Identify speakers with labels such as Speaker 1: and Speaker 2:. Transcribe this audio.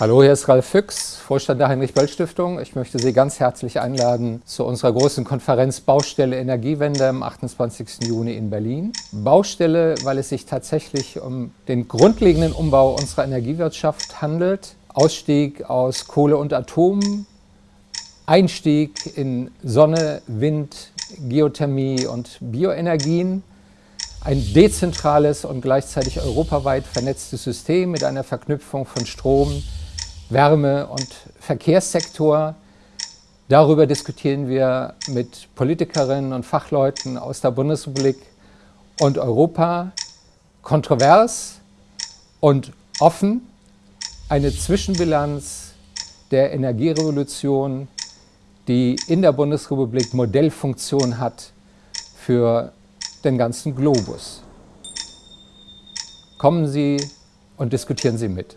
Speaker 1: Hallo, hier ist Ralf Füchs, Vorstand der Heinrich-Böll-Stiftung. Ich möchte Sie ganz herzlich einladen zu unserer großen Konferenz Baustelle Energiewende am 28. Juni in Berlin. Baustelle, weil es sich tatsächlich um den grundlegenden Umbau unserer Energiewirtschaft handelt. Ausstieg aus Kohle und Atom, Einstieg in Sonne, Wind, Geothermie und Bioenergien ein dezentrales und gleichzeitig europaweit vernetztes System mit einer Verknüpfung von Strom, Wärme- und Verkehrssektor. Darüber diskutieren wir mit Politikerinnen und Fachleuten aus der Bundesrepublik und Europa kontrovers und offen eine Zwischenbilanz der Energierevolution, die in der Bundesrepublik Modellfunktion hat für den ganzen Globus. Kommen Sie und diskutieren Sie mit.